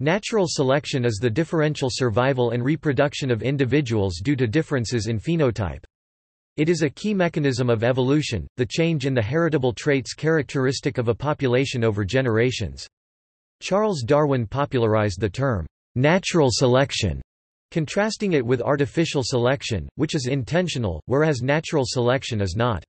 Natural selection is the differential survival and reproduction of individuals due to differences in phenotype. It is a key mechanism of evolution, the change in the heritable traits characteristic of a population over generations. Charles Darwin popularized the term, natural selection, contrasting it with artificial selection, which is intentional, whereas natural selection is not.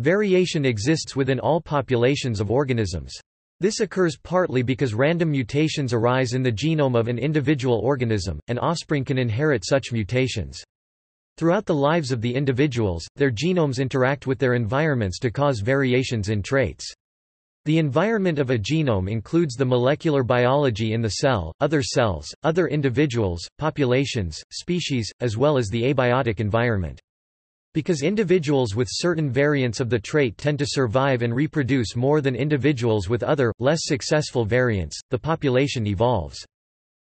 Variation exists within all populations of organisms. This occurs partly because random mutations arise in the genome of an individual organism, and offspring can inherit such mutations. Throughout the lives of the individuals, their genomes interact with their environments to cause variations in traits. The environment of a genome includes the molecular biology in the cell, other cells, other individuals, populations, species, as well as the abiotic environment. Because individuals with certain variants of the trait tend to survive and reproduce more than individuals with other, less successful variants, the population evolves.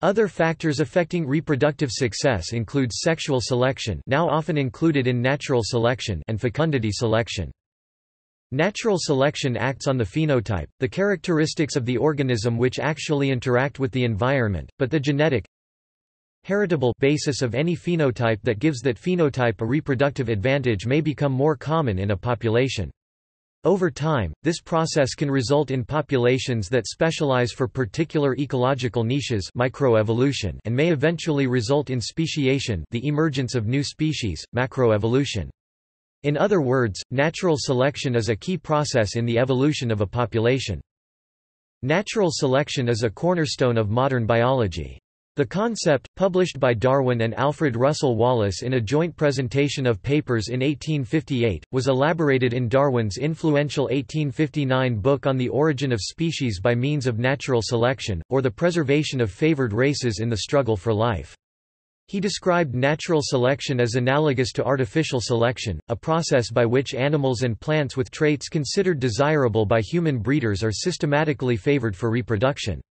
Other factors affecting reproductive success include sexual selection now often included in natural selection and fecundity selection. Natural selection acts on the phenotype, the characteristics of the organism which actually interact with the environment, but the genetic, heritable basis of any phenotype that gives that phenotype a reproductive advantage may become more common in a population. Over time, this process can result in populations that specialize for particular ecological niches microevolution and may eventually result in speciation the emergence of new species, macroevolution. In other words, natural selection is a key process in the evolution of a population. Natural selection is a cornerstone of modern biology. The concept, published by Darwin and Alfred Russel Wallace in a joint presentation of papers in 1858, was elaborated in Darwin's influential 1859 book On the Origin of Species by Means of Natural Selection, or the Preservation of Favored Races in the Struggle for Life. He described natural selection as analogous to artificial selection, a process by which animals and plants with traits considered desirable by human breeders are systematically favored for reproduction.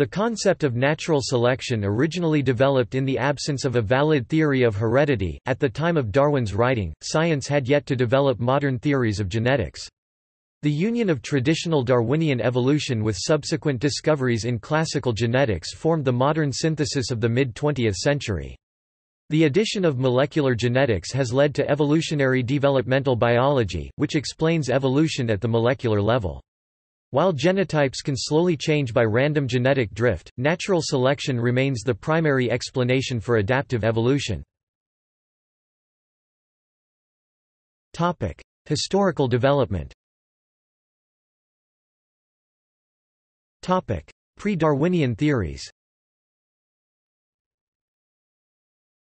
The concept of natural selection originally developed in the absence of a valid theory of heredity. At the time of Darwin's writing, science had yet to develop modern theories of genetics. The union of traditional Darwinian evolution with subsequent discoveries in classical genetics formed the modern synthesis of the mid-20th century. The addition of molecular genetics has led to evolutionary developmental biology, which explains evolution at the molecular level. While genotypes can slowly change by random genetic drift, natural selection remains the primary explanation for adaptive evolution. Topic: Historical development Topic: Pre-Darwinian theories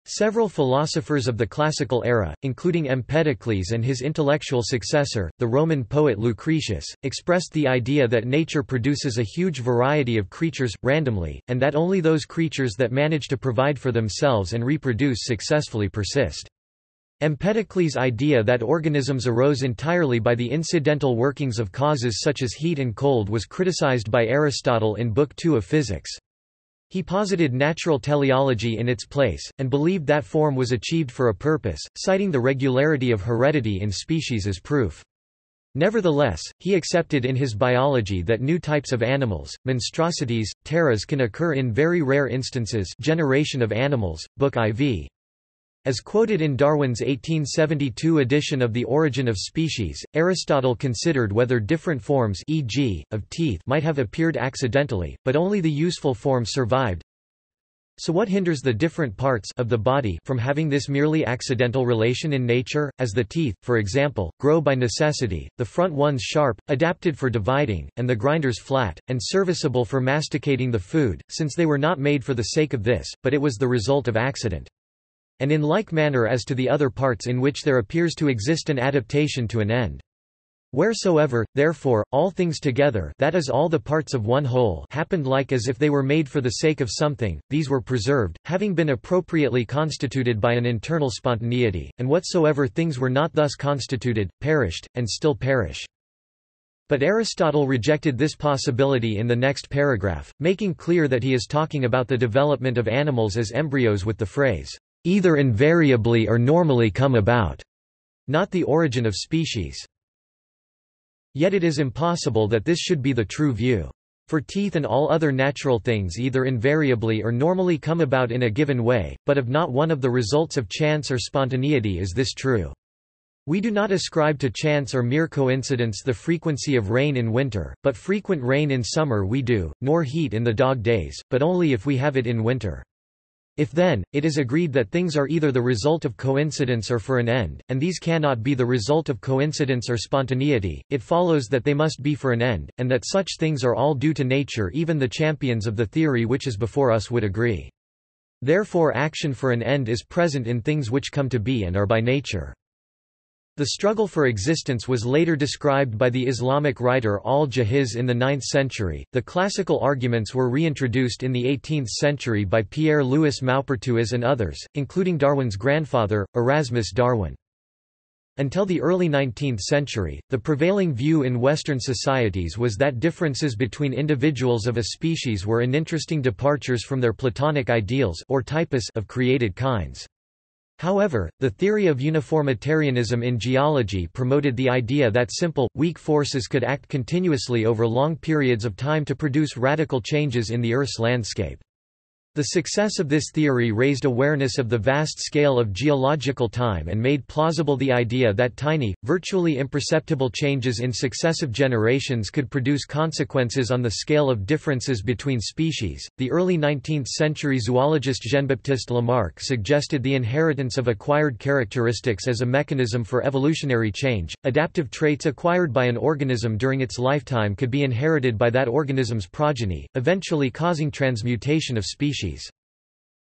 Several philosophers of the classical era, including Empedocles and his intellectual successor, the Roman poet Lucretius, expressed the idea that nature produces a huge variety of creatures, randomly, and that only those creatures that manage to provide for themselves and reproduce successfully persist. Empedocles' idea that organisms arose entirely by the incidental workings of causes such as heat and cold was criticized by Aristotle in Book II of Physics. He posited natural teleology in its place, and believed that form was achieved for a purpose, citing the regularity of heredity in species as proof. Nevertheless, he accepted in his biology that new types of animals, monstrosities, pteras can occur in very rare instances generation of animals, Book IV. As quoted in Darwin's 1872 edition of The Origin of Species, Aristotle considered whether different forms e.g., of teeth might have appeared accidentally, but only the useful form survived. So what hinders the different parts of the body from having this merely accidental relation in nature, as the teeth, for example, grow by necessity, the front ones sharp, adapted for dividing, and the grinders flat, and serviceable for masticating the food, since they were not made for the sake of this, but it was the result of accident and in like manner as to the other parts in which there appears to exist an adaptation to an end. Wheresoever, therefore, all things together that is all the parts of one whole happened like as if they were made for the sake of something, these were preserved, having been appropriately constituted by an internal spontaneity, and whatsoever things were not thus constituted, perished, and still perish. But Aristotle rejected this possibility in the next paragraph, making clear that he is talking about the development of animals as embryos with the phrase, either invariably or normally come about, not the origin of species. Yet it is impossible that this should be the true view. For teeth and all other natural things either invariably or normally come about in a given way, but of not one of the results of chance or spontaneity is this true. We do not ascribe to chance or mere coincidence the frequency of rain in winter, but frequent rain in summer we do, nor heat in the dog days, but only if we have it in winter. If then, it is agreed that things are either the result of coincidence or for an end, and these cannot be the result of coincidence or spontaneity, it follows that they must be for an end, and that such things are all due to nature even the champions of the theory which is before us would agree. Therefore action for an end is present in things which come to be and are by nature. The struggle for existence was later described by the Islamic writer al-Jahiz in the 9th century. The classical arguments were reintroduced in the 18th century by Pierre-Louis Maupertuis and others, including Darwin's grandfather, Erasmus Darwin. Until the early 19th century, the prevailing view in Western societies was that differences between individuals of a species were uninteresting departures from their Platonic ideals or typus of created kinds. However, the theory of uniformitarianism in geology promoted the idea that simple, weak forces could act continuously over long periods of time to produce radical changes in the Earth's landscape. The success of this theory raised awareness of the vast scale of geological time and made plausible the idea that tiny, virtually imperceptible changes in successive generations could produce consequences on the scale of differences between species. The early 19th century zoologist Jean-Baptiste Lamarck suggested the inheritance of acquired characteristics as a mechanism for evolutionary change. Adaptive traits acquired by an organism during its lifetime could be inherited by that organism's progeny, eventually causing transmutation of species.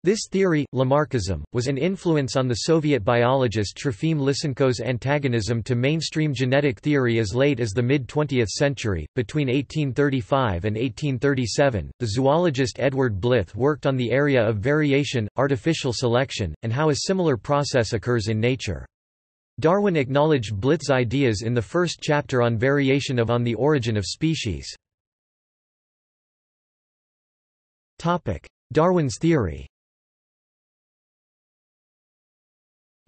This theory, Lamarckism, was an influence on the Soviet biologist Trofim Lysenko's antagonism to mainstream genetic theory as late as the mid 20th century. Between 1835 and 1837, the zoologist Edward Blyth worked on the area of variation, artificial selection, and how a similar process occurs in nature. Darwin acknowledged Blyth's ideas in the first chapter on variation of On the Origin of Species. Darwin's theory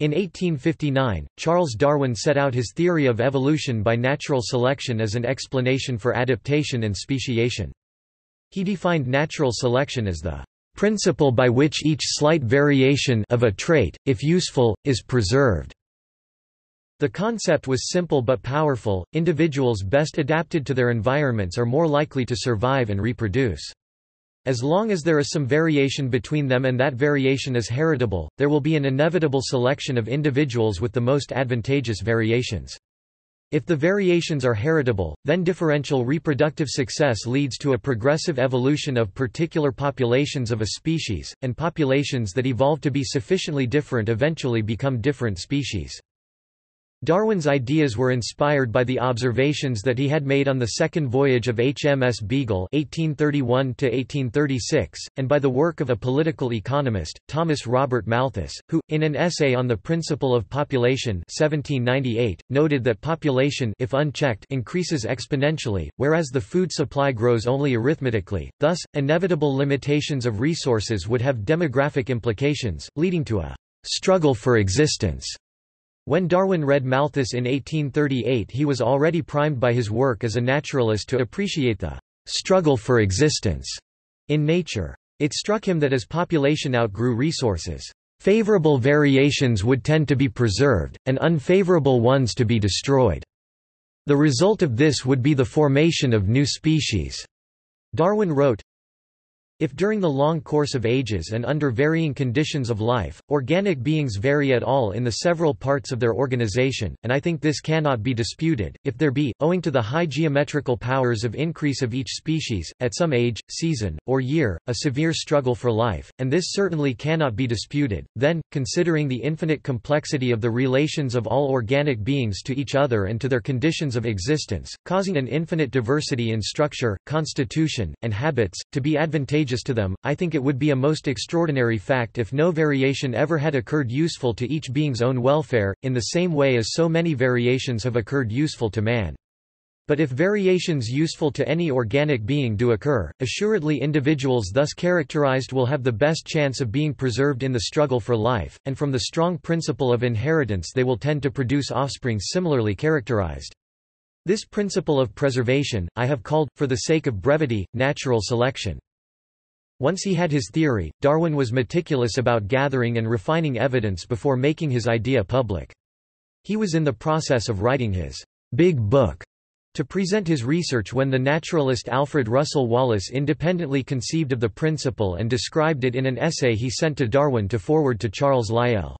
In 1859, Charles Darwin set out his theory of evolution by natural selection as an explanation for adaptation and speciation. He defined natural selection as the principle by which each slight variation of a trait, if useful, is preserved. The concept was simple but powerful, individuals best adapted to their environments are more likely to survive and reproduce. As long as there is some variation between them and that variation is heritable, there will be an inevitable selection of individuals with the most advantageous variations. If the variations are heritable, then differential reproductive success leads to a progressive evolution of particular populations of a species, and populations that evolve to be sufficiently different eventually become different species. Darwin's ideas were inspired by the observations that he had made on the second voyage of HMS Beagle (1831–1836) and by the work of a political economist, Thomas Robert Malthus, who, in an essay on the principle of population 1798, noted that population if unchecked increases exponentially, whereas the food supply grows only arithmetically, thus, inevitable limitations of resources would have demographic implications, leading to a struggle for existence. When Darwin read Malthus in 1838 he was already primed by his work as a naturalist to appreciate the «struggle for existence» in nature. It struck him that as population outgrew resources, favorable variations would tend to be preserved, and unfavorable ones to be destroyed. The result of this would be the formation of new species. Darwin wrote, if during the long course of ages and under varying conditions of life, organic beings vary at all in the several parts of their organization, and I think this cannot be disputed, if there be, owing to the high geometrical powers of increase of each species, at some age, season, or year, a severe struggle for life, and this certainly cannot be disputed, then, considering the infinite complexity of the relations of all organic beings to each other and to their conditions of existence, causing an infinite diversity in structure, constitution, and habits, to be advantageous to them, I think it would be a most extraordinary fact if no variation ever had occurred useful to each being's own welfare, in the same way as so many variations have occurred useful to man. But if variations useful to any organic being do occur, assuredly individuals thus characterized will have the best chance of being preserved in the struggle for life, and from the strong principle of inheritance they will tend to produce offspring similarly characterized. This principle of preservation, I have called, for the sake of brevity, natural selection. Once he had his theory, Darwin was meticulous about gathering and refining evidence before making his idea public. He was in the process of writing his big book to present his research when the naturalist Alfred Russel Wallace independently conceived of the principle and described it in an essay he sent to Darwin to forward to Charles Lyell.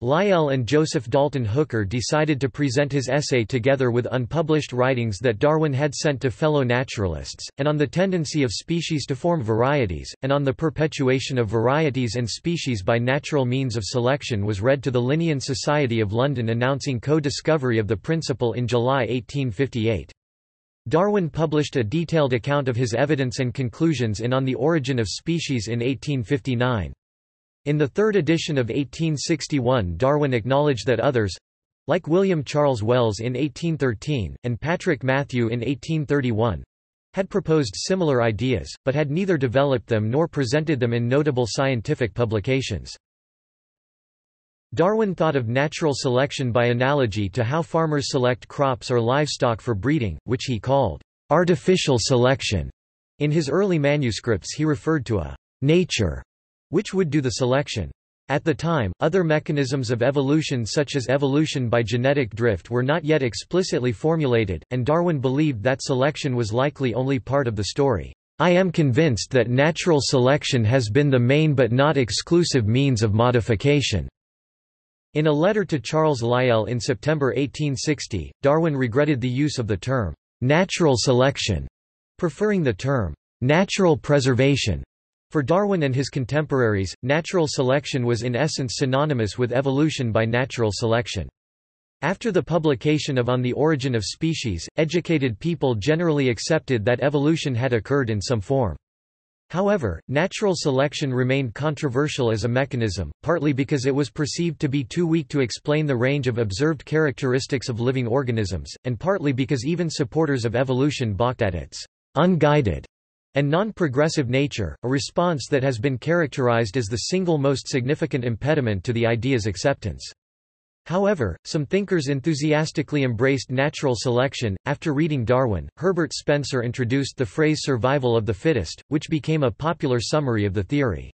Lyell and Joseph Dalton Hooker decided to present his essay together with unpublished writings that Darwin had sent to fellow naturalists, and on the tendency of species to form varieties, and on the perpetuation of varieties and species by natural means of selection was read to the Linnean Society of London announcing co-discovery of the principle in July 1858. Darwin published a detailed account of his evidence and conclusions in On the Origin of Species in 1859. In the third edition of 1861 Darwin acknowledged that others—like William Charles Wells in 1813, and Patrick Matthew in 1831—had proposed similar ideas, but had neither developed them nor presented them in notable scientific publications. Darwin thought of natural selection by analogy to how farmers select crops or livestock for breeding, which he called artificial selection. In his early manuscripts he referred to a nature which would do the selection. At the time, other mechanisms of evolution such as evolution by genetic drift were not yet explicitly formulated, and Darwin believed that selection was likely only part of the story. I am convinced that natural selection has been the main but not exclusive means of modification. In a letter to Charles Lyell in September 1860, Darwin regretted the use of the term natural selection, preferring the term natural preservation. For Darwin and his contemporaries, natural selection was in essence synonymous with evolution by natural selection. After the publication of On the Origin of Species, educated people generally accepted that evolution had occurred in some form. However, natural selection remained controversial as a mechanism, partly because it was perceived to be too weak to explain the range of observed characteristics of living organisms, and partly because even supporters of evolution balked at its unguided and non-progressive nature, a response that has been characterized as the single most significant impediment to the idea's acceptance. However, some thinkers enthusiastically embraced natural selection. After reading Darwin, Herbert Spencer introduced the phrase survival of the fittest, which became a popular summary of the theory.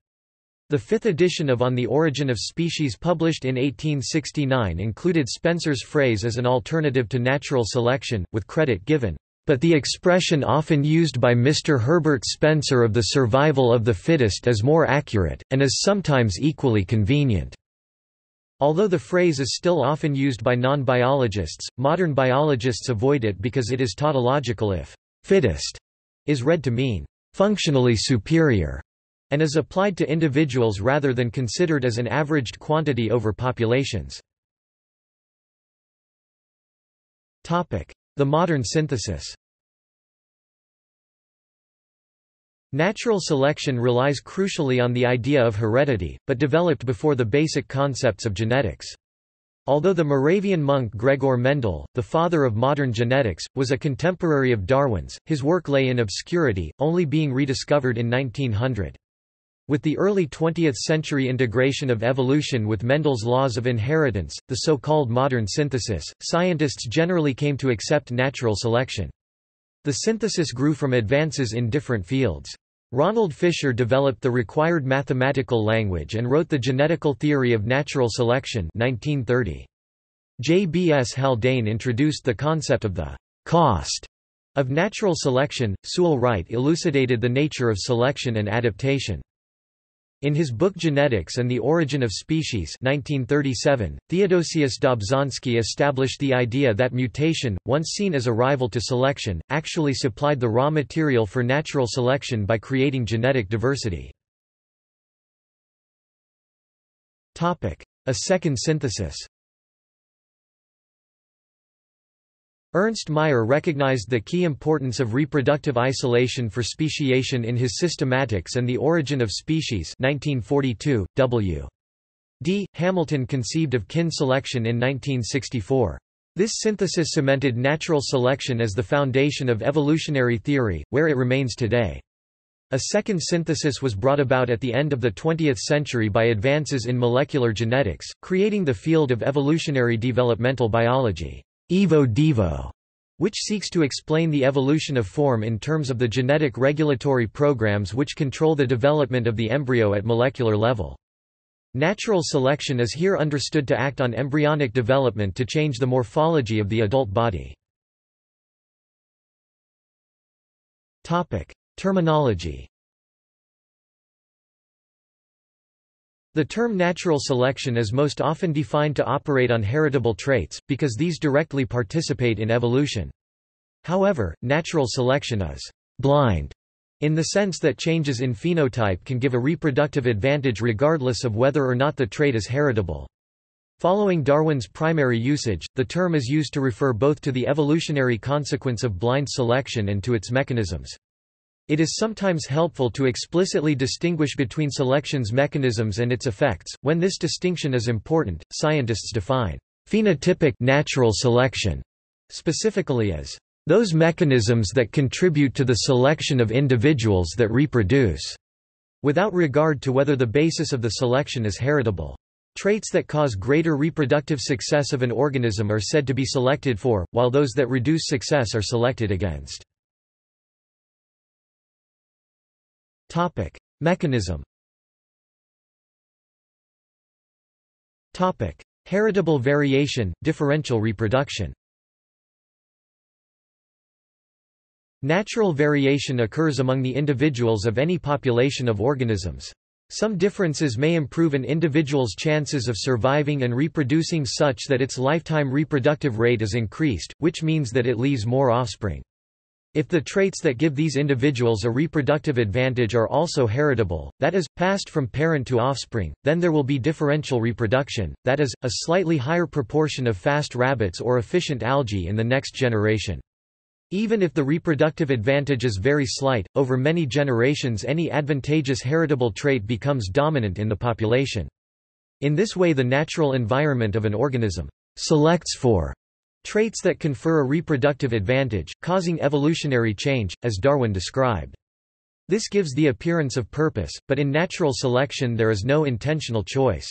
The fifth edition of On the Origin of Species published in 1869 included Spencer's phrase as an alternative to natural selection, with credit given but the expression often used by Mr. Herbert Spencer of the survival of the fittest is more accurate, and is sometimes equally convenient. Although the phrase is still often used by non-biologists, modern biologists avoid it because it is tautological if fittest is read to mean functionally superior and is applied to individuals rather than considered as an averaged quantity over populations. The modern synthesis Natural selection relies crucially on the idea of heredity, but developed before the basic concepts of genetics. Although the Moravian monk Gregor Mendel, the father of modern genetics, was a contemporary of Darwin's, his work lay in obscurity, only being rediscovered in 1900. With the early 20th-century integration of evolution with Mendel's laws of inheritance, the so-called modern synthesis, scientists generally came to accept natural selection. The synthesis grew from advances in different fields. Ronald Fisher developed the required mathematical language and wrote The Genetical Theory of Natural Selection 1930. J. B. S. Haldane introduced the concept of the cost of natural selection. Sewall Wright elucidated the nature of selection and adaptation. In his book Genetics and the Origin of Species 1937, Theodosius Dobzhansky established the idea that mutation, once seen as a rival to selection, actually supplied the raw material for natural selection by creating genetic diversity. A second synthesis Ernst Mayr recognized the key importance of reproductive isolation for speciation in his Systematics and the Origin of Species 1942. W. D. Hamilton conceived of kin selection in 1964. This synthesis cemented natural selection as the foundation of evolutionary theory, where it remains today. A second synthesis was brought about at the end of the 20th century by advances in molecular genetics, creating the field of evolutionary developmental biology. Evo Devo, which seeks to explain the evolution of form in terms of the genetic regulatory programs which control the development of the embryo at molecular level. Natural selection is here understood to act on embryonic development to change the morphology of the adult body. Terminology The term natural selection is most often defined to operate on heritable traits, because these directly participate in evolution. However, natural selection is blind in the sense that changes in phenotype can give a reproductive advantage regardless of whether or not the trait is heritable. Following Darwin's primary usage, the term is used to refer both to the evolutionary consequence of blind selection and to its mechanisms. It is sometimes helpful to explicitly distinguish between selection's mechanisms and its effects. When this distinction is important, scientists define phenotypic natural selection specifically as those mechanisms that contribute to the selection of individuals that reproduce, without regard to whether the basis of the selection is heritable. Traits that cause greater reproductive success of an organism are said to be selected for, while those that reduce success are selected against. Topic: Mechanism. Topic: Heritable variation, differential reproduction. Natural variation occurs among the individuals of any population of organisms. Some differences may improve an individual's chances of surviving and reproducing such that its lifetime reproductive rate is increased, which means that it leaves more offspring. If the traits that give these individuals a reproductive advantage are also heritable, that is, passed from parent to offspring, then there will be differential reproduction, that is, a slightly higher proportion of fast rabbits or efficient algae in the next generation. Even if the reproductive advantage is very slight, over many generations any advantageous heritable trait becomes dominant in the population. In this way the natural environment of an organism selects for Traits that confer a reproductive advantage, causing evolutionary change, as Darwin described. This gives the appearance of purpose, but in natural selection there is no intentional choice.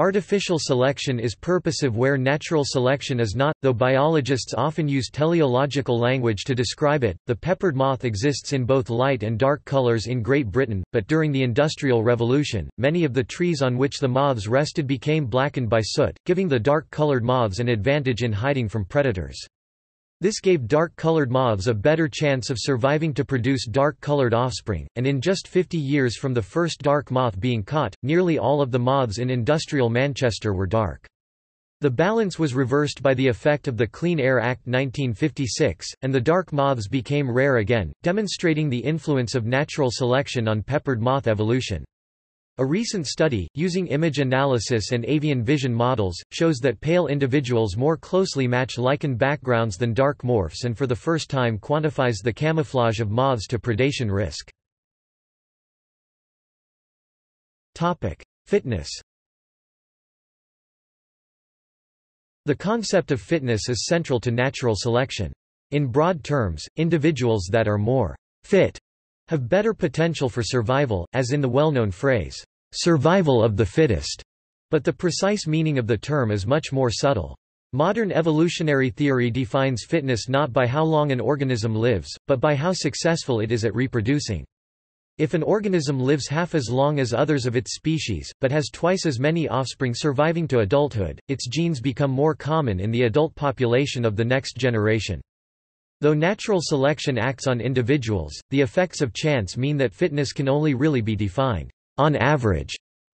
Artificial selection is purposive where natural selection is not, though biologists often use teleological language to describe it. The peppered moth exists in both light and dark colors in Great Britain, but during the Industrial Revolution, many of the trees on which the moths rested became blackened by soot, giving the dark-colored moths an advantage in hiding from predators. This gave dark-colored moths a better chance of surviving to produce dark-colored offspring, and in just 50 years from the first dark moth being caught, nearly all of the moths in industrial Manchester were dark. The balance was reversed by the effect of the Clean Air Act 1956, and the dark moths became rare again, demonstrating the influence of natural selection on peppered moth evolution. A recent study, using image analysis and avian vision models, shows that pale individuals more closely match lichen backgrounds than dark morphs and for the first time quantifies the camouflage of moths to predation risk. Fitness The concept of fitness is central to natural selection. In broad terms, individuals that are more fit have better potential for survival, as in the well-known phrase, survival of the fittest, but the precise meaning of the term is much more subtle. Modern evolutionary theory defines fitness not by how long an organism lives, but by how successful it is at reproducing. If an organism lives half as long as others of its species, but has twice as many offspring surviving to adulthood, its genes become more common in the adult population of the next generation. Though natural selection acts on individuals, the effects of chance mean that fitness can only really be defined, on average,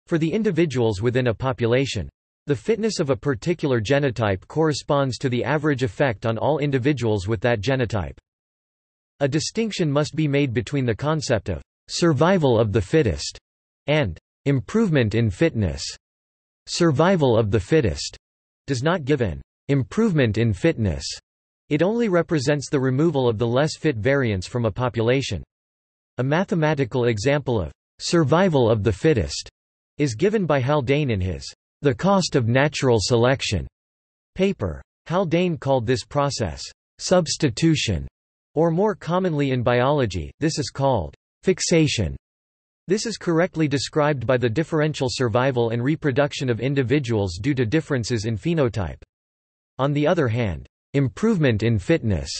for the individuals within a population. The fitness of a particular genotype corresponds to the average effect on all individuals with that genotype. A distinction must be made between the concept of survival of the fittest and improvement in fitness. Survival of the fittest does not give an improvement in fitness. It only represents the removal of the less fit variants from a population. A mathematical example of survival of the fittest is given by Haldane in his The Cost of Natural Selection paper. Haldane called this process substitution, or more commonly in biology, this is called fixation. This is correctly described by the differential survival and reproduction of individuals due to differences in phenotype. On the other hand, improvement in fitness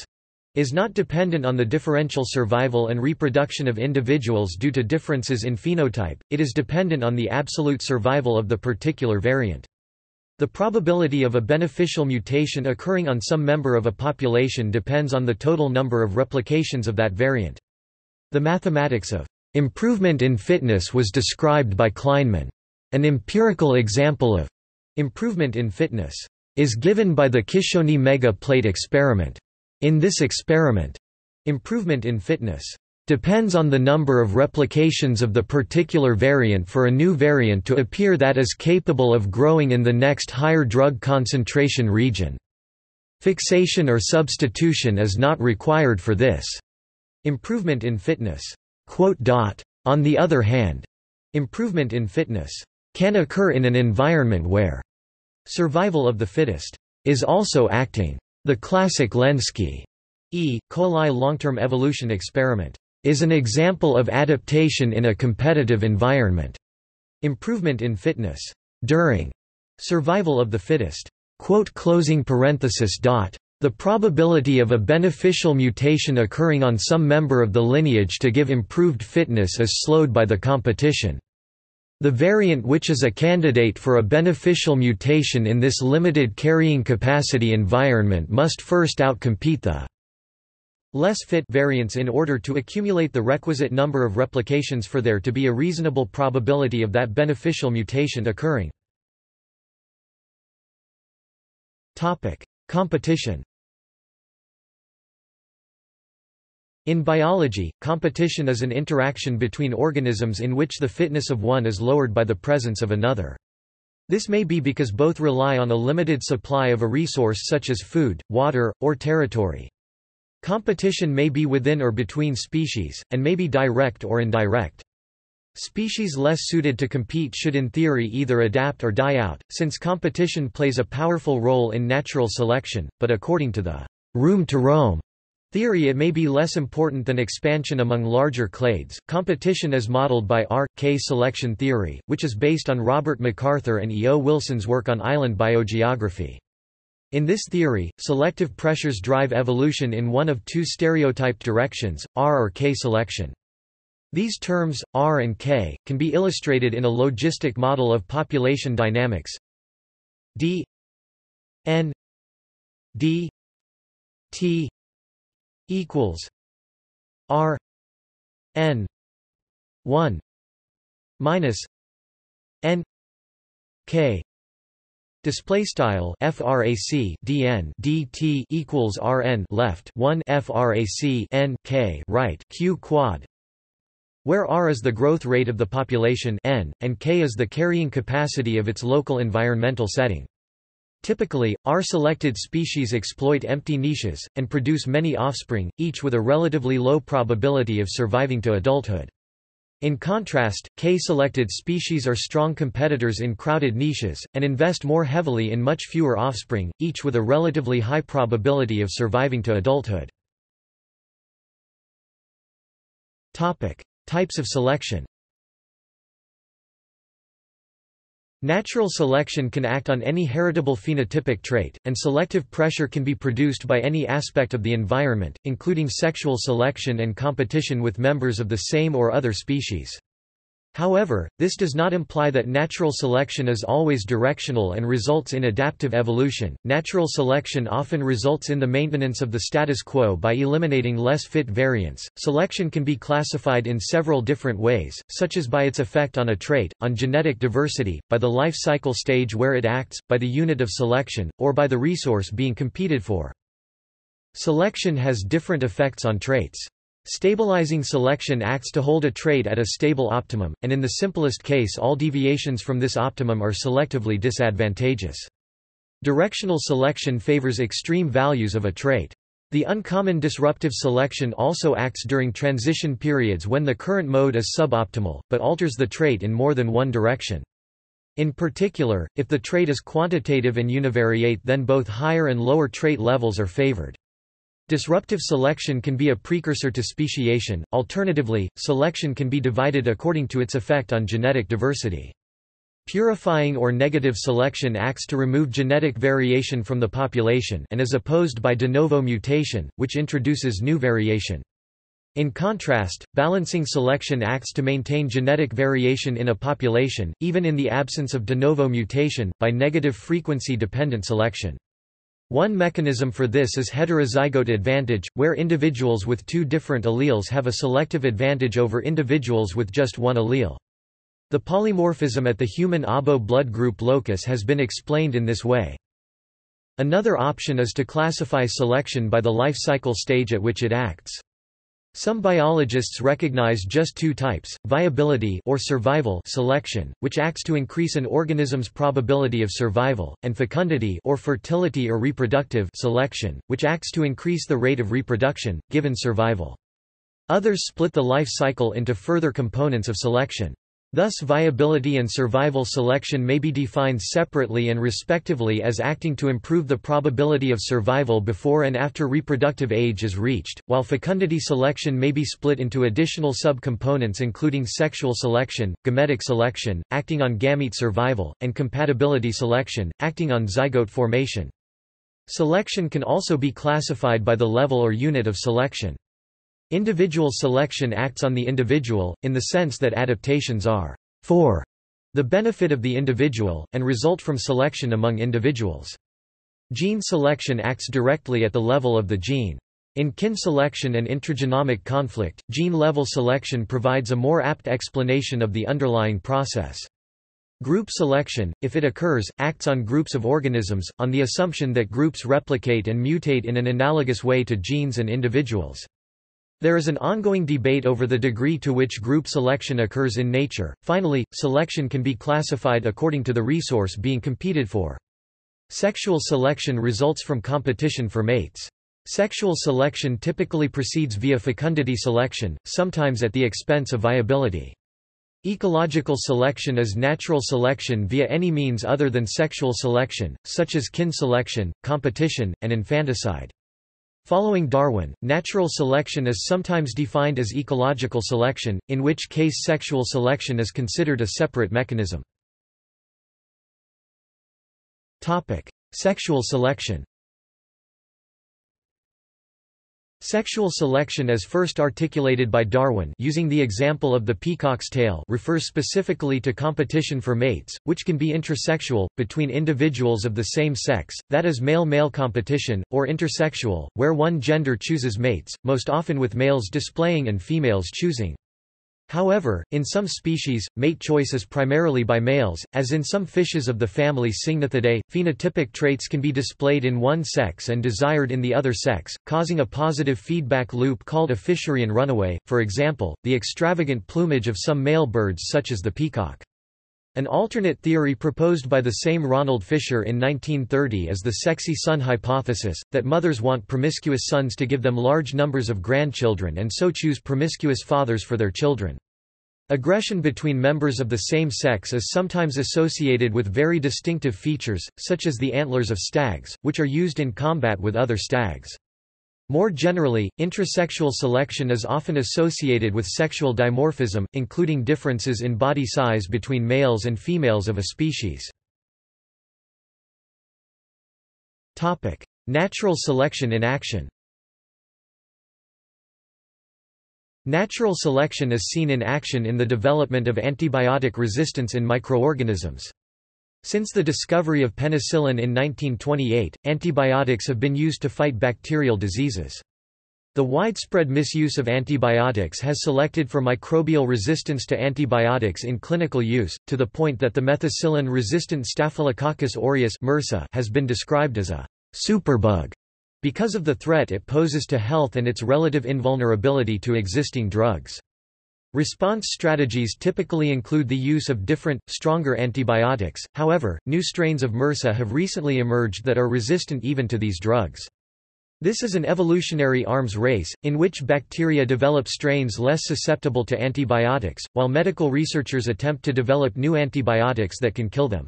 is not dependent on the differential survival and reproduction of individuals due to differences in phenotype, it is dependent on the absolute survival of the particular variant. The probability of a beneficial mutation occurring on some member of a population depends on the total number of replications of that variant. The mathematics of improvement in fitness was described by Kleinman. An empirical example of improvement in fitness is given by the Kishony mega plate experiment. In this experiment, improvement in fitness depends on the number of replications of the particular variant for a new variant to appear that is capable of growing in the next higher drug concentration region. Fixation or substitution is not required for this improvement in fitness. On the other hand, improvement in fitness can occur in an environment where survival of the fittest is also acting. The classic Lenski E. coli long-term evolution experiment is an example of adaptation in a competitive environment. Improvement in fitness during survival of the fittest. The probability of a beneficial mutation occurring on some member of the lineage to give improved fitness is slowed by the competition. The variant which is a candidate for a beneficial mutation in this limited carrying capacity environment must first outcompete the less fit variants in order to accumulate the requisite number of replications for there to be a reasonable probability of that beneficial mutation occurring. Competition In biology, competition is an interaction between organisms in which the fitness of one is lowered by the presence of another. This may be because both rely on a limited supply of a resource such as food, water, or territory. Competition may be within or between species, and may be direct or indirect. Species less suited to compete should in theory either adapt or die out, since competition plays a powerful role in natural selection, but according to the room to roam Theory It may be less important than expansion among larger clades. Competition is modeled by R.K. selection theory, which is based on Robert MacArthur and E. O. Wilson's work on island biogeography. In this theory, selective pressures drive evolution in one of two stereotyped directions, R or K selection. These terms, R and K, can be illustrated in a logistic model of population dynamics d n d t equals R N one minus N K Display style frac dn dt equals rn left 1 frac n k right q quad. Where r is the growth rate of the population n and k is the carrying capacity of its local environmental setting Typically, R-selected species exploit empty niches, and produce many offspring, each with a relatively low probability of surviving to adulthood. In contrast, K-selected species are strong competitors in crowded niches, and invest more heavily in much fewer offspring, each with a relatively high probability of surviving to adulthood. Types of selection Natural selection can act on any heritable phenotypic trait, and selective pressure can be produced by any aspect of the environment, including sexual selection and competition with members of the same or other species. However, this does not imply that natural selection is always directional and results in adaptive evolution. Natural selection often results in the maintenance of the status quo by eliminating less fit variants. Selection can be classified in several different ways, such as by its effect on a trait, on genetic diversity, by the life cycle stage where it acts, by the unit of selection, or by the resource being competed for. Selection has different effects on traits. Stabilizing selection acts to hold a trait at a stable optimum, and in the simplest case all deviations from this optimum are selectively disadvantageous. Directional selection favors extreme values of a trait. The uncommon disruptive selection also acts during transition periods when the current mode is suboptimal, but alters the trait in more than one direction. In particular, if the trait is quantitative and univariate then both higher and lower trait levels are favored. Disruptive selection can be a precursor to speciation, alternatively, selection can be divided according to its effect on genetic diversity. Purifying or negative selection acts to remove genetic variation from the population and is opposed by de novo mutation, which introduces new variation. In contrast, balancing selection acts to maintain genetic variation in a population, even in the absence of de novo mutation, by negative frequency-dependent selection. One mechanism for this is heterozygote advantage, where individuals with two different alleles have a selective advantage over individuals with just one allele. The polymorphism at the human ABO blood group locus has been explained in this way. Another option is to classify selection by the life cycle stage at which it acts. Some biologists recognize just two types, viability or survival selection, which acts to increase an organism's probability of survival, and fecundity or fertility or reproductive selection, which acts to increase the rate of reproduction, given survival. Others split the life cycle into further components of selection. Thus viability and survival selection may be defined separately and respectively as acting to improve the probability of survival before and after reproductive age is reached, while fecundity selection may be split into additional subcomponents including sexual selection, gametic selection, acting on gamete survival, and compatibility selection, acting on zygote formation. Selection can also be classified by the level or unit of selection. Individual selection acts on the individual, in the sense that adaptations are for the benefit of the individual, and result from selection among individuals. Gene selection acts directly at the level of the gene. In kin selection and intragenomic conflict, gene-level selection provides a more apt explanation of the underlying process. Group selection, if it occurs, acts on groups of organisms, on the assumption that groups replicate and mutate in an analogous way to genes and individuals. There is an ongoing debate over the degree to which group selection occurs in nature. Finally, selection can be classified according to the resource being competed for. Sexual selection results from competition for mates. Sexual selection typically proceeds via fecundity selection, sometimes at the expense of viability. Ecological selection is natural selection via any means other than sexual selection, such as kin selection, competition, and infanticide. Following Darwin, natural selection is sometimes defined as ecological selection, in which case sexual selection is considered a separate mechanism. Sexual selection Sexual selection as first articulated by Darwin using the example of the peacock's tail refers specifically to competition for mates, which can be intrasexual, between individuals of the same sex, that is male-male competition, or intersexual, where one gender chooses mates, most often with males displaying and females choosing. However, in some species, mate choice is primarily by males, as in some fishes of the family Syngnathidae. Phenotypic traits can be displayed in one sex and desired in the other sex, causing a positive feedback loop called a Fisherian runaway, for example, the extravagant plumage of some male birds such as the peacock. An alternate theory proposed by the same Ronald Fisher in 1930 is the sexy son hypothesis, that mothers want promiscuous sons to give them large numbers of grandchildren and so choose promiscuous fathers for their children. Aggression between members of the same sex is sometimes associated with very distinctive features, such as the antlers of stags, which are used in combat with other stags. More generally, intrasexual selection is often associated with sexual dimorphism, including differences in body size between males and females of a species. Natural selection in action Natural selection is seen in action in the development of antibiotic resistance in microorganisms. Since the discovery of penicillin in 1928, antibiotics have been used to fight bacterial diseases. The widespread misuse of antibiotics has selected for microbial resistance to antibiotics in clinical use, to the point that the methicillin-resistant Staphylococcus aureus has been described as a superbug because of the threat it poses to health and its relative invulnerability to existing drugs. Response strategies typically include the use of different, stronger antibiotics, however, new strains of MRSA have recently emerged that are resistant even to these drugs. This is an evolutionary arms race, in which bacteria develop strains less susceptible to antibiotics, while medical researchers attempt to develop new antibiotics that can kill them.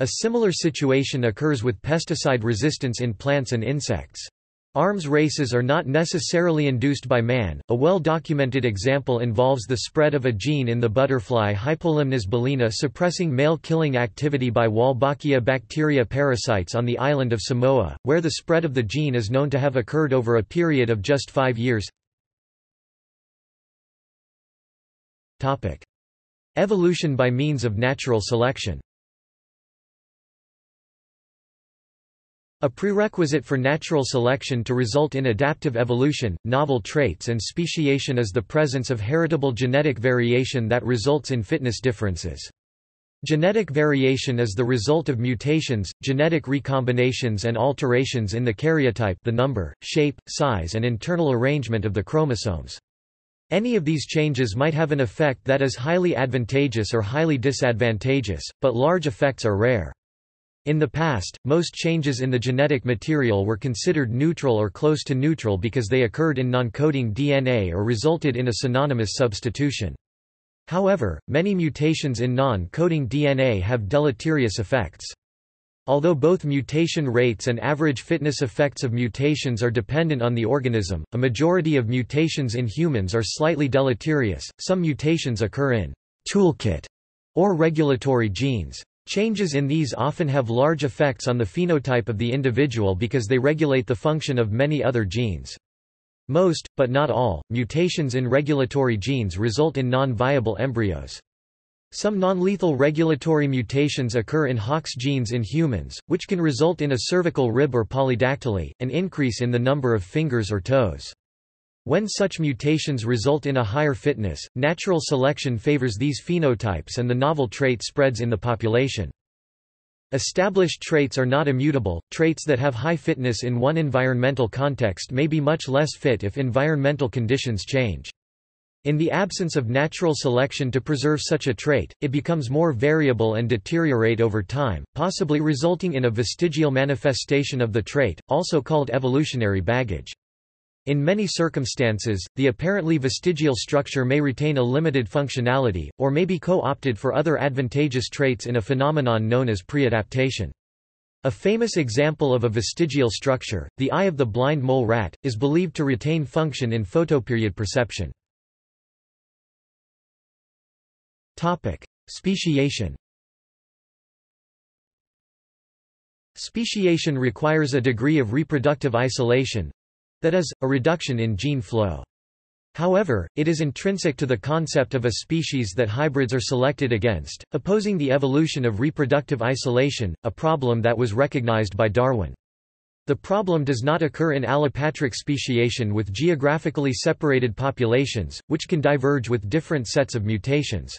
A similar situation occurs with pesticide resistance in plants and insects. Arms races are not necessarily induced by man. A well-documented example involves the spread of a gene in the butterfly Hypolimnas bolina suppressing male killing activity by Wolbachia bacteria parasites on the island of Samoa, where the spread of the gene is known to have occurred over a period of just 5 years. Topic: Evolution by means of natural selection. A prerequisite for natural selection to result in adaptive evolution, novel traits and speciation is the presence of heritable genetic variation that results in fitness differences. Genetic variation is the result of mutations, genetic recombinations and alterations in the karyotype the number, shape, size and internal arrangement of the chromosomes. Any of these changes might have an effect that is highly advantageous or highly disadvantageous, but large effects are rare. In the past, most changes in the genetic material were considered neutral or close to neutral because they occurred in non-coding DNA or resulted in a synonymous substitution. However, many mutations in non-coding DNA have deleterious effects. Although both mutation rates and average fitness effects of mutations are dependent on the organism, a majority of mutations in humans are slightly deleterious. Some mutations occur in toolkit or regulatory genes. Changes in these often have large effects on the phenotype of the individual because they regulate the function of many other genes. Most, but not all, mutations in regulatory genes result in non-viable embryos. Some non-lethal regulatory mutations occur in Hox genes in humans, which can result in a cervical rib or polydactyly, an increase in the number of fingers or toes. When such mutations result in a higher fitness, natural selection favors these phenotypes and the novel trait spreads in the population. Established traits are not immutable, traits that have high fitness in one environmental context may be much less fit if environmental conditions change. In the absence of natural selection to preserve such a trait, it becomes more variable and deteriorate over time, possibly resulting in a vestigial manifestation of the trait, also called evolutionary baggage. In many circumstances, the apparently vestigial structure may retain a limited functionality, or may be co-opted for other advantageous traits in a phenomenon known as preadaptation. A famous example of a vestigial structure, the eye of the blind mole rat, is believed to retain function in photoperiod perception. Speciation Speciation requires a degree of reproductive isolation, that is, a reduction in gene flow. However, it is intrinsic to the concept of a species that hybrids are selected against, opposing the evolution of reproductive isolation, a problem that was recognized by Darwin. The problem does not occur in allopatric speciation with geographically separated populations, which can diverge with different sets of mutations.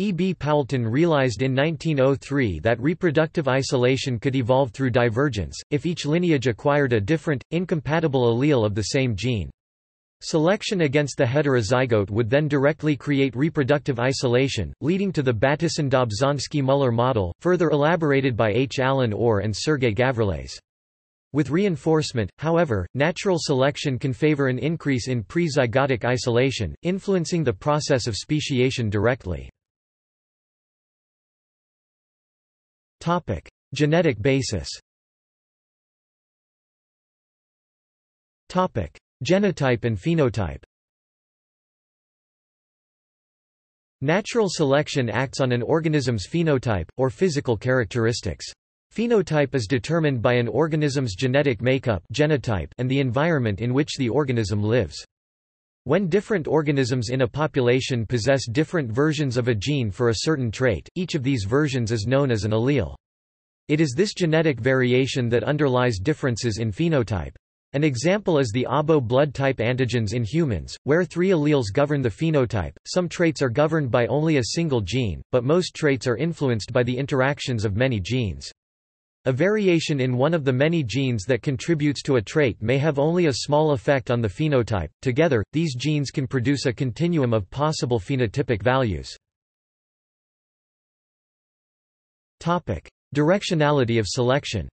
E. B. Poulton realized in 1903 that reproductive isolation could evolve through divergence, if each lineage acquired a different, incompatible allele of the same gene. Selection against the heterozygote would then directly create reproductive isolation, leading to the Bateson-Dobzhansky-Muller model, further elaborated by H. Alan Orr and Sergey Gavrilets. With reinforcement, however, natural selection can favor an increase in pre-zygotic isolation, influencing the process of speciation directly. Topic: Genetic basis. Topic: Genotype and phenotype. Natural selection acts on an organism's phenotype, or physical characteristics. Phenotype is determined by an organism's genetic makeup genotype and the environment in which the organism lives. When different organisms in a population possess different versions of a gene for a certain trait, each of these versions is known as an allele. It is this genetic variation that underlies differences in phenotype. An example is the ABO blood type antigens in humans, where three alleles govern the phenotype. Some traits are governed by only a single gene, but most traits are influenced by the interactions of many genes. A variation in one of the many genes that contributes to a trait may have only a small effect on the phenotype. Together, these genes can produce a continuum of possible phenotypic values. Topic: Directionality of selection.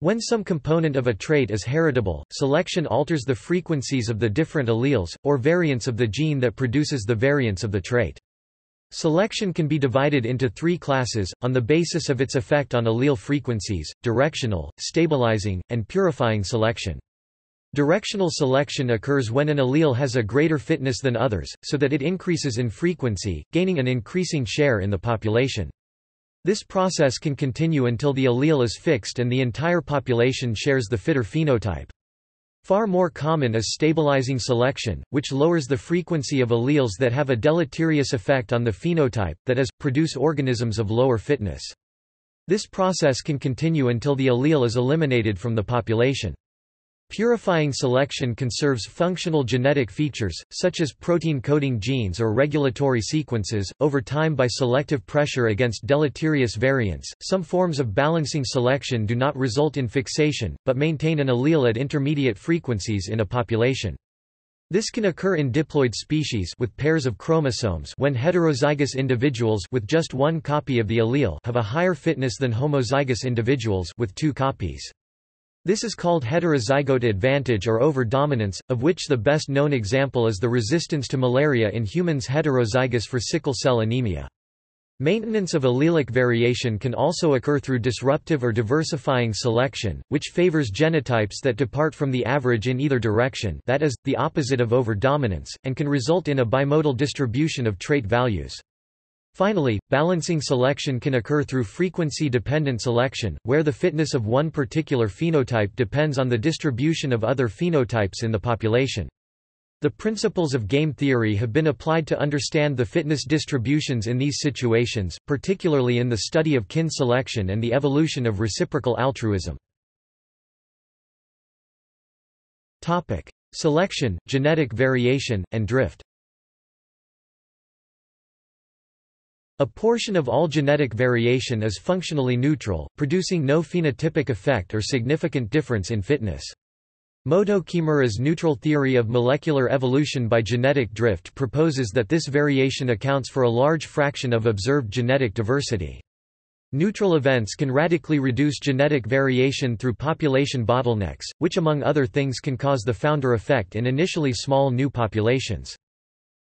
When some component of a trait is heritable, selection alters the frequencies of the different alleles, or variants of the gene that produces the variants of the trait. Selection can be divided into three classes, on the basis of its effect on allele frequencies, directional, stabilizing, and purifying selection. Directional selection occurs when an allele has a greater fitness than others, so that it increases in frequency, gaining an increasing share in the population. This process can continue until the allele is fixed and the entire population shares the fitter phenotype. Far more common is stabilizing selection, which lowers the frequency of alleles that have a deleterious effect on the phenotype, that is, produce organisms of lower fitness. This process can continue until the allele is eliminated from the population. Purifying selection conserves functional genetic features, such as protein-coding genes or regulatory sequences, over time by selective pressure against deleterious variants. Some forms of balancing selection do not result in fixation, but maintain an allele at intermediate frequencies in a population. This can occur in diploid species with pairs of chromosomes when heterozygous individuals with just one copy of the allele have a higher fitness than homozygous individuals with two copies. This is called heterozygote advantage or over-dominance, of which the best known example is the resistance to malaria in humans heterozygous for sickle cell anemia. Maintenance of allelic variation can also occur through disruptive or diversifying selection, which favors genotypes that depart from the average in either direction that is, the opposite of over-dominance, and can result in a bimodal distribution of trait values. Finally, balancing selection can occur through frequency-dependent selection, where the fitness of one particular phenotype depends on the distribution of other phenotypes in the population. The principles of game theory have been applied to understand the fitness distributions in these situations, particularly in the study of kin selection and the evolution of reciprocal altruism. Selection, genetic variation, and drift A portion of all genetic variation is functionally neutral, producing no phenotypic effect or significant difference in fitness. Motoo Kimura's neutral theory of molecular evolution by genetic drift proposes that this variation accounts for a large fraction of observed genetic diversity. Neutral events can radically reduce genetic variation through population bottlenecks, which among other things can cause the founder effect in initially small new populations.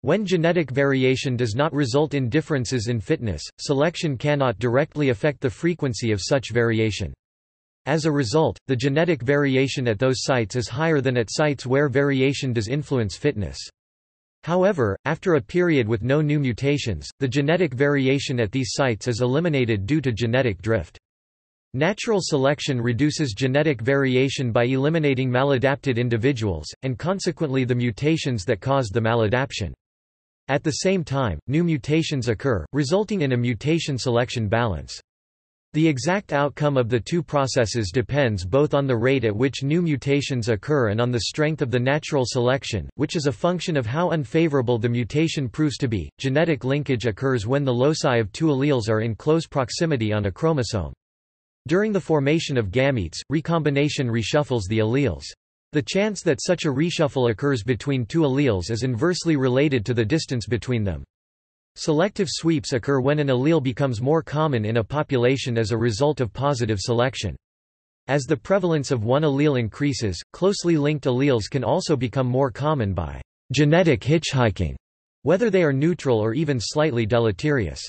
When genetic variation does not result in differences in fitness, selection cannot directly affect the frequency of such variation. As a result, the genetic variation at those sites is higher than at sites where variation does influence fitness. However, after a period with no new mutations, the genetic variation at these sites is eliminated due to genetic drift. Natural selection reduces genetic variation by eliminating maladapted individuals, and consequently the mutations that caused the maladaptation. At the same time, new mutations occur, resulting in a mutation-selection balance. The exact outcome of the two processes depends both on the rate at which new mutations occur and on the strength of the natural selection, which is a function of how unfavorable the mutation proves to be. Genetic linkage occurs when the loci of two alleles are in close proximity on a chromosome. During the formation of gametes, recombination reshuffles the alleles. The chance that such a reshuffle occurs between two alleles is inversely related to the distance between them. Selective sweeps occur when an allele becomes more common in a population as a result of positive selection. As the prevalence of one allele increases, closely linked alleles can also become more common by genetic hitchhiking, whether they are neutral or even slightly deleterious.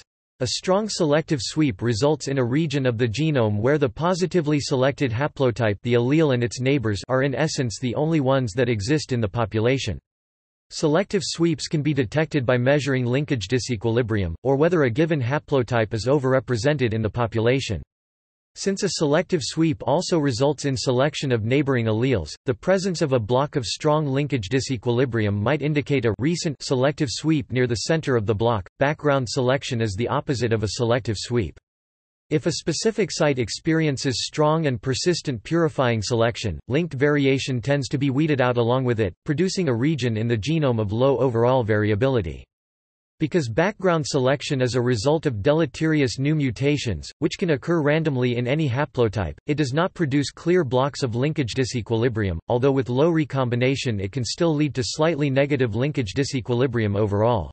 A strong selective sweep results in a region of the genome where the positively selected haplotype the allele and its neighbors are in essence the only ones that exist in the population. Selective sweeps can be detected by measuring linkage disequilibrium, or whether a given haplotype is overrepresented in the population. Since a selective sweep also results in selection of neighboring alleles, the presence of a block of strong linkage disequilibrium might indicate a recent selective sweep near the center of the block. Background selection is the opposite of a selective sweep. If a specific site experiences strong and persistent purifying selection, linked variation tends to be weeded out along with it, producing a region in the genome of low overall variability. Because background selection is a result of deleterious new mutations, which can occur randomly in any haplotype, it does not produce clear blocks of linkage disequilibrium, although with low recombination it can still lead to slightly negative linkage disequilibrium overall.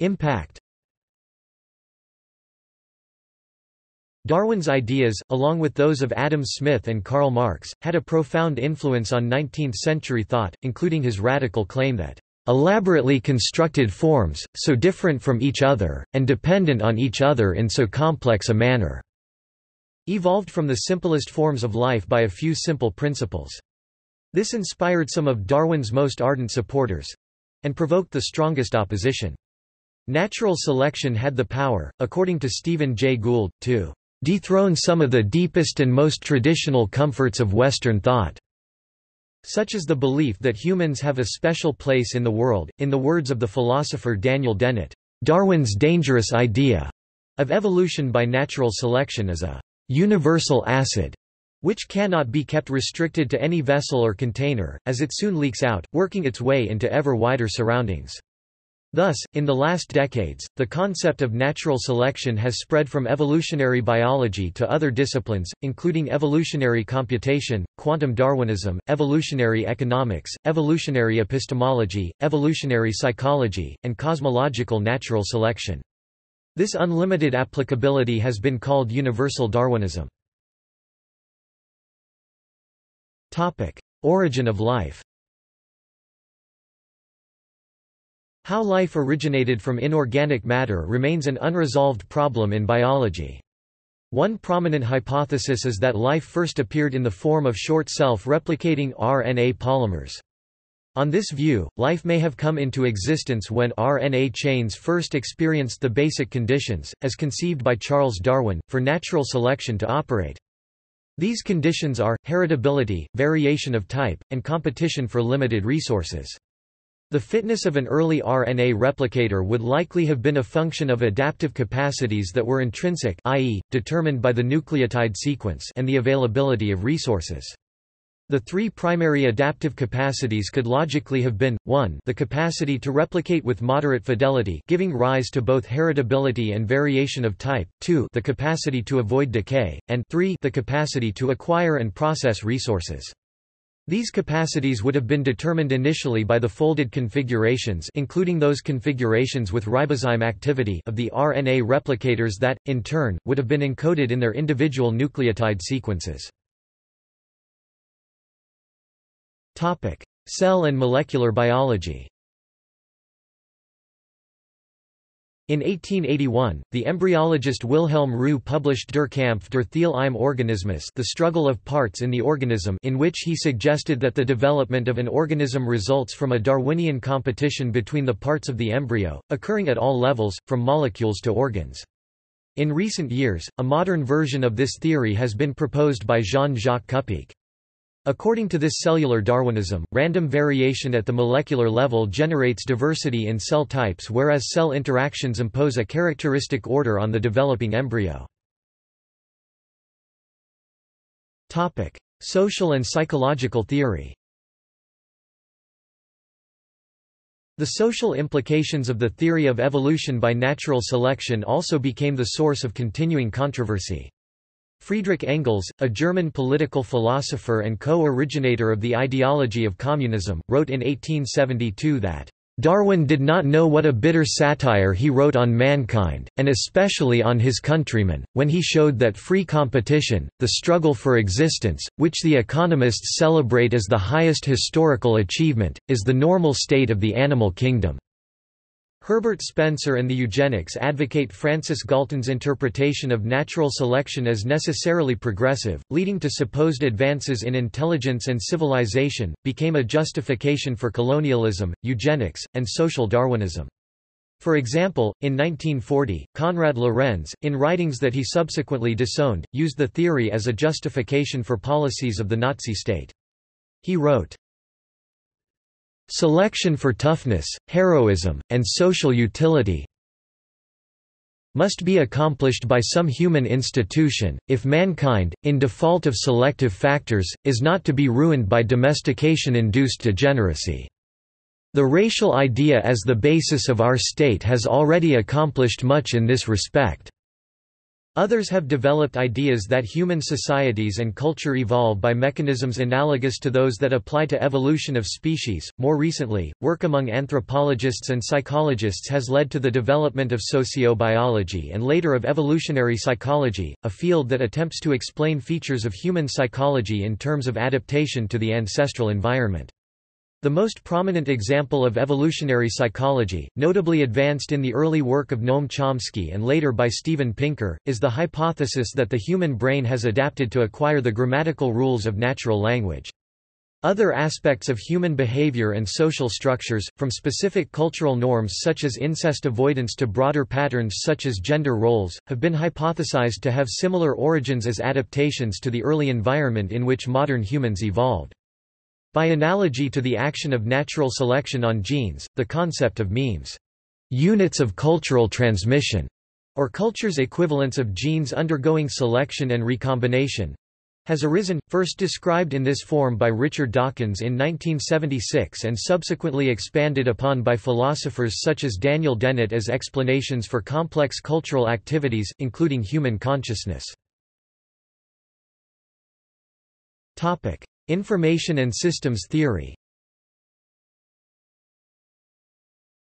Impact Darwin's ideas, along with those of Adam Smith and Karl Marx, had a profound influence on 19th-century thought, including his radical claim that elaborately constructed forms, so different from each other, and dependent on each other in so complex a manner," evolved from the simplest forms of life by a few simple principles. This inspired some of Darwin's most ardent supporters—and provoked the strongest opposition. Natural selection had the power, according to Stephen Jay Gould, to dethrone some of the deepest and most traditional comforts of Western thought. Such as the belief that humans have a special place in the world. In the words of the philosopher Daniel Dennett, Darwin's dangerous idea of evolution by natural selection is a universal acid which cannot be kept restricted to any vessel or container, as it soon leaks out, working its way into ever wider surroundings. Thus, in the last decades, the concept of natural selection has spread from evolutionary biology to other disciplines, including evolutionary computation, quantum Darwinism, evolutionary economics, evolutionary epistemology, evolutionary psychology, and cosmological natural selection. This unlimited applicability has been called universal Darwinism. Origin of life How life originated from inorganic matter remains an unresolved problem in biology. One prominent hypothesis is that life first appeared in the form of short self-replicating RNA polymers. On this view, life may have come into existence when RNA chains first experienced the basic conditions, as conceived by Charles Darwin, for natural selection to operate. These conditions are, heritability, variation of type, and competition for limited resources. The fitness of an early RNA replicator would likely have been a function of adaptive capacities that were intrinsic i.e., determined by the nucleotide sequence and the availability of resources. The three primary adaptive capacities could logically have been, 1 the capacity to replicate with moderate fidelity giving rise to both heritability and variation of type, 2 the capacity to avoid decay, and 3 the capacity to acquire and process resources. These capacities would have been determined initially by the folded configurations including those configurations with ribozyme activity of the RNA replicators that, in turn, would have been encoded in their individual nucleotide sequences. Cell and molecular biology In 1881, the embryologist Wilhelm Roux published Der Kampf der Theile im Organismus The Struggle of Parts in the Organism in which he suggested that the development of an organism results from a Darwinian competition between the parts of the embryo, occurring at all levels, from molecules to organs. In recent years, a modern version of this theory has been proposed by Jean-Jacques Kupiec. According to this cellular Darwinism, random variation at the molecular level generates diversity in cell types whereas cell interactions impose a characteristic order on the developing embryo. Social and psychological theory The social implications of the theory of evolution by natural selection also became the source of continuing controversy. Friedrich Engels, a German political philosopher and co-originator of the ideology of communism, wrote in 1872 that Darwin did not know what a bitter satire he wrote on mankind, and especially on his countrymen, when he showed that free competition, the struggle for existence, which the economists celebrate as the highest historical achievement, is the normal state of the animal kingdom. Herbert Spencer and the eugenics advocate Francis Galton's interpretation of natural selection as necessarily progressive, leading to supposed advances in intelligence and civilization, became a justification for colonialism, eugenics, and social Darwinism. For example, in 1940, Konrad Lorenz, in writings that he subsequently disowned, used the theory as a justification for policies of the Nazi state. He wrote, Selection for toughness, heroism, and social utility must be accomplished by some human institution, if mankind, in default of selective factors, is not to be ruined by domestication-induced degeneracy. The racial idea as the basis of our state has already accomplished much in this respect. Others have developed ideas that human societies and culture evolve by mechanisms analogous to those that apply to evolution of species. More recently, work among anthropologists and psychologists has led to the development of sociobiology and later of evolutionary psychology, a field that attempts to explain features of human psychology in terms of adaptation to the ancestral environment. The most prominent example of evolutionary psychology, notably advanced in the early work of Noam Chomsky and later by Steven Pinker, is the hypothesis that the human brain has adapted to acquire the grammatical rules of natural language. Other aspects of human behavior and social structures, from specific cultural norms such as incest avoidance to broader patterns such as gender roles, have been hypothesized to have similar origins as adaptations to the early environment in which modern humans evolved. By analogy to the action of natural selection on genes, the concept of memes, units of cultural transmission, or culture's equivalents of genes undergoing selection and recombination, has arisen, first described in this form by Richard Dawkins in 1976 and subsequently expanded upon by philosophers such as Daniel Dennett as explanations for complex cultural activities, including human consciousness. Information and systems theory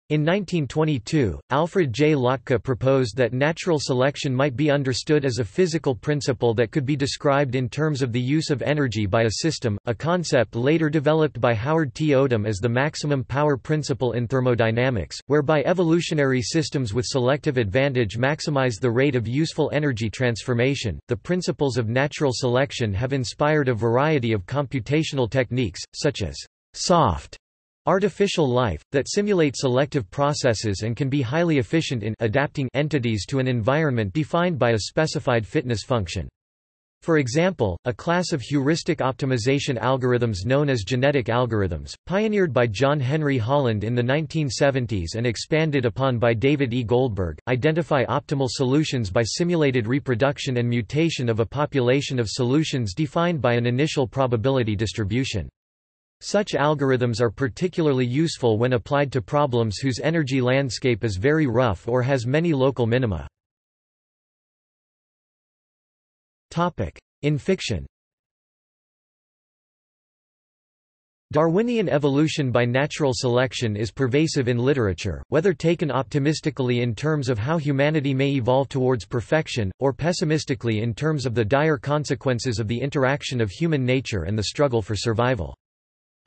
In 1922, Alfred J. Lotka proposed that natural selection might be understood as a physical principle that could be described in terms of the use of energy by a system, a concept later developed by Howard T. Odum as the maximum power principle in thermodynamics, whereby evolutionary systems with selective advantage maximize the rate of useful energy transformation. The principles of natural selection have inspired a variety of computational techniques, such as soft Artificial life, that simulate selective processes and can be highly efficient in adapting entities to an environment defined by a specified fitness function. For example, a class of heuristic optimization algorithms known as genetic algorithms, pioneered by John Henry Holland in the 1970s and expanded upon by David E. Goldberg, identify optimal solutions by simulated reproduction and mutation of a population of solutions defined by an initial probability distribution. Such algorithms are particularly useful when applied to problems whose energy landscape is very rough or has many local minima. In fiction Darwinian evolution by natural selection is pervasive in literature, whether taken optimistically in terms of how humanity may evolve towards perfection, or pessimistically in terms of the dire consequences of the interaction of human nature and the struggle for survival.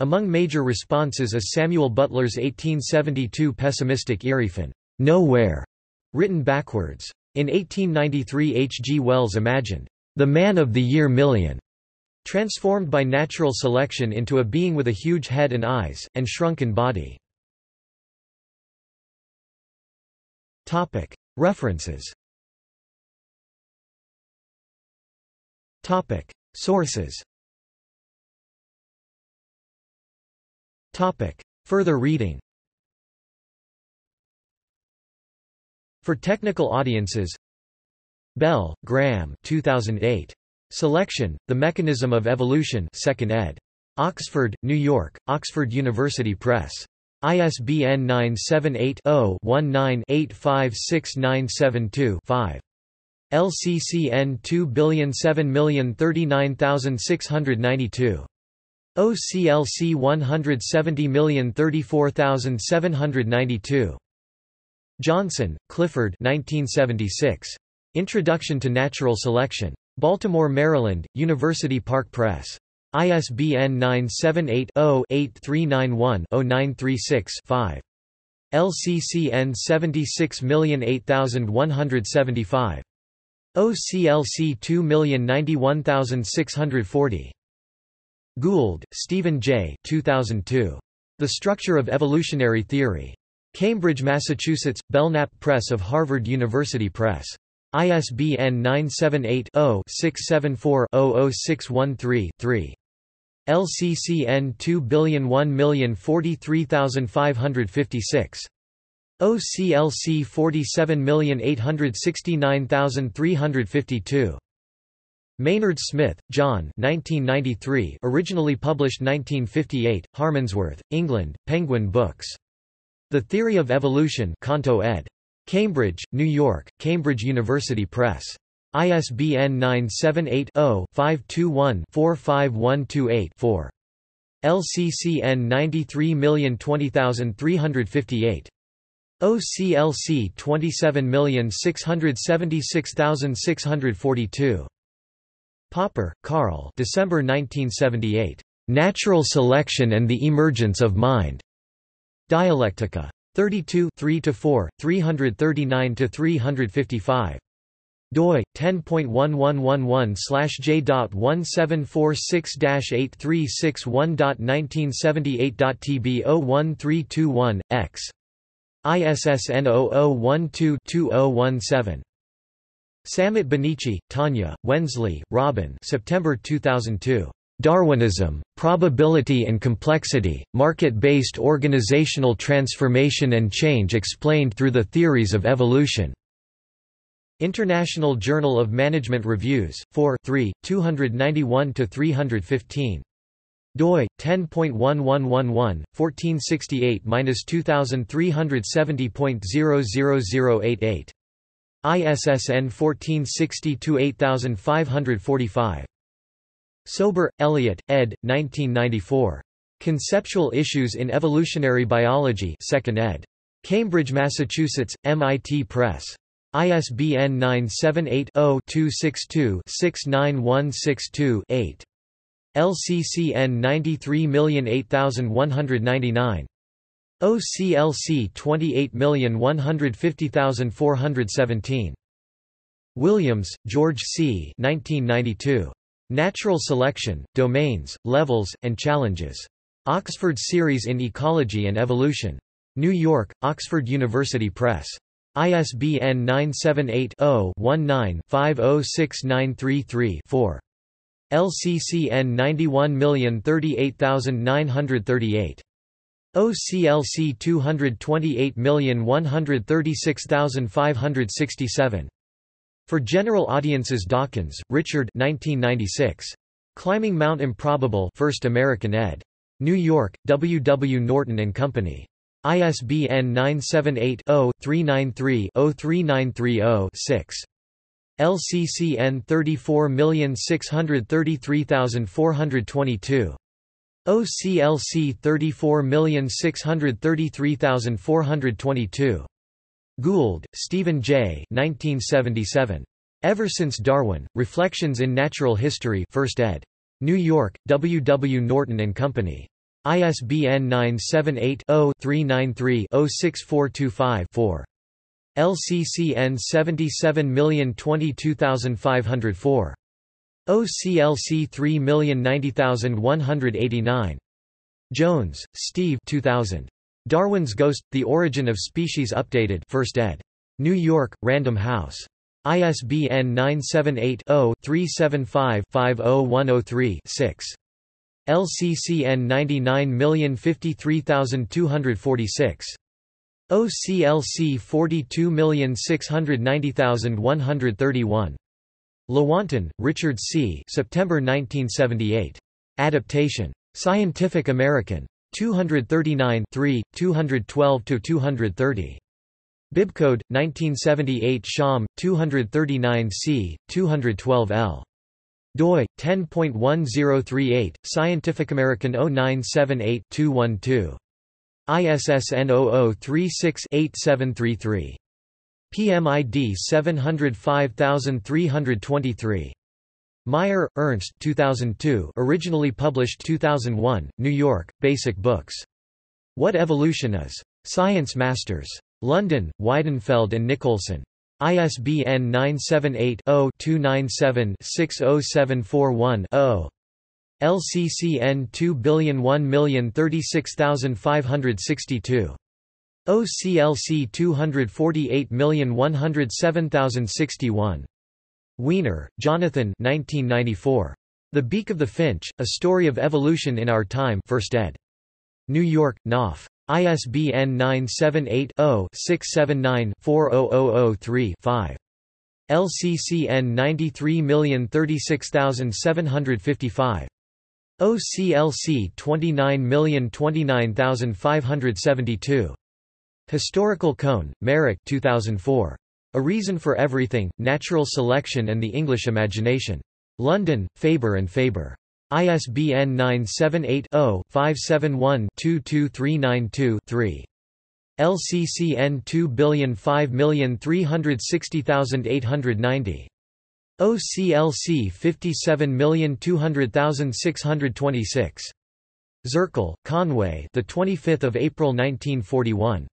Among major responses is Samuel Butler's 1872 pessimistic Erewhon, nowhere, written backwards. In 1893 H. G. Wells imagined, the man of the year million, transformed by natural selection into a being with a huge head and eyes, and shrunken body. References Sources Further reading For technical audiences Bell, Graham 2008. Selection, The Mechanism of Evolution 2nd ed. Oxford, New York, Oxford University Press. ISBN 978-0-19-856972-5. LCCN 2007039692. OCLC 170034792. Johnson, Clifford 1976. Introduction to Natural Selection. Baltimore, Maryland, University Park Press. ISBN 978-0-8391-0936-5. LCCN 76008175. OCLC 2091640. Gould, Stephen J. 2002. The Structure of Evolutionary Theory. Cambridge, Massachusetts, Belknap Press of Harvard University Press. ISBN 978-0-674-00613-3. LCCN 2001043556. OCLC 47869352. Maynard Smith, John 1993, originally published 1958, Harmondsworth, England, Penguin Books. The Theory of Evolution Canto ed. Cambridge, New York, Cambridge University Press. ISBN 978-0-521-45128-4. LCCN 93020358. OCLC 27676642. Popper, Karl December 1978. Natural Selection and the Emergence of Mind. Dialectica. 32 3–4, 339–355 doi 10.111/j.1746836one.1978.tb 01321 ISSN 0012-2017. Sammut-Bonnici, Tanya, Wensley, Robin September 2002. Darwinism, Probability and Complexity, Market-Based Organizational Transformation and Change Explained Through the Theories of Evolution. International Journal of Management Reviews, 4 3, 291–315 doi 10.1111 1468-2370.00088 ISSN 1460-8545 Sober, Elliot, ed. 1994. Conceptual Issues in Evolutionary Biology 2nd ed. Cambridge, Massachusetts, MIT Press. ISBN 978-0-262-69162-8. LCCN 93008199. OCLC 28150417. Williams, George C. 1992. Natural Selection, Domains, Levels, and Challenges. Oxford Series in Ecology and Evolution. New York, Oxford University Press. ISBN 978-0-19-506933-4. LCCN 91038938. OCLC 228136567. For General Audiences Dawkins, Richard 1996. Climbing Mount Improbable 1st American ed. New York, W. W. Norton and Company. ISBN 978-0-393-03930-6. LCCN 34633422. OCLC 34633422. Gould, Stephen J. 1977. Ever Since Darwin, Reflections in Natural History 1st ed. New York, W. W. Norton Company. ISBN 978-0-393-06425-4. LCCN 77022504. OCLC 3090189. Jones, Steve 2000. Darwin's Ghost, The Origin of Species Updated 1st ed. New York, Random House. ISBN 978-0-375-50103-6. LCCN 99053246. OCLC 42690131. Lewontin, Richard C. September 1978. Adaptation. Scientific American. 239 212–230. Bibcode, 1978 Sham, 239 c. 212 l doi 10.1038 Scientificamerican 0978-212 ISSN 0036-8733 PMID 705323 Mayr, Ernst 2002 originally published 2001, New York, Basic Books. What Evolution Is. Science Masters. London, Weidenfeld and Nicolson. ISBN 978-0-297-60741-0. LCCN 2001036562. OCLC 248107061. Weiner, Jonathan 1994. The Beak of the Finch, A Story of Evolution in Our Time 1st ed. New York, Knopf. ISBN 978-0-679-40003-5. LCCN 93036755. OCLC 29029572. Historical Kohn, Marek 2004. A Reason for Everything, Natural Selection and the English Imagination. London, Faber and Faber. ISBN 978-0-571-22392-3. LCCN 2005360890. OCLC 57200626. Zirkle, Conway. The 25th of April 1941.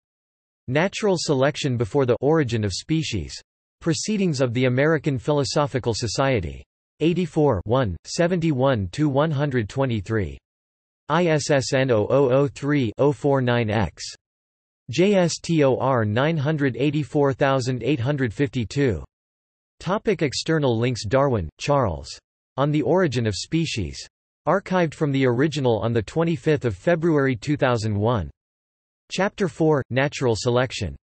Natural Selection Before the Origin of Species. Proceedings of the American Philosophical Society. 84 71-123. ISSN 0003-049-X. JSTOR 984852. Topic external links Darwin, Charles. On the Origin of Species. Archived from the original on 25 February 2001. Chapter 4, Natural Selection.